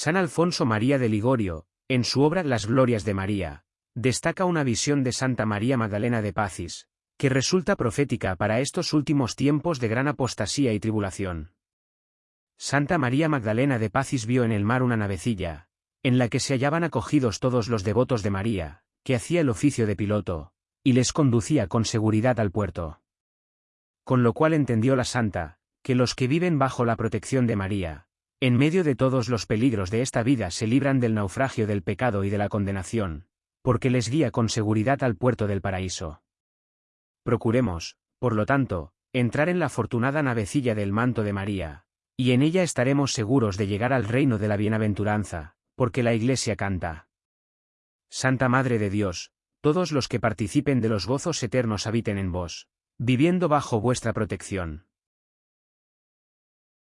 San Alfonso María de Ligorio, en su obra Las Glorias de María, destaca una visión de Santa María Magdalena de Pacis, que resulta profética para estos últimos tiempos de gran apostasía y tribulación. Santa María Magdalena de Pacis vio en el mar una navecilla, en la que se hallaban acogidos todos los devotos de María, que hacía el oficio de piloto, y les conducía con seguridad al puerto. Con lo cual entendió la santa, que los que viven bajo la protección de María, en medio de todos los peligros de esta vida se libran del naufragio del pecado y de la condenación, porque les guía con seguridad al puerto del paraíso. Procuremos, por lo tanto, entrar en la afortunada navecilla del manto de María, y en ella estaremos seguros de llegar al reino de la bienaventuranza, porque la Iglesia canta. Santa Madre de Dios, todos los que participen de los gozos eternos habiten en vos, viviendo bajo vuestra protección.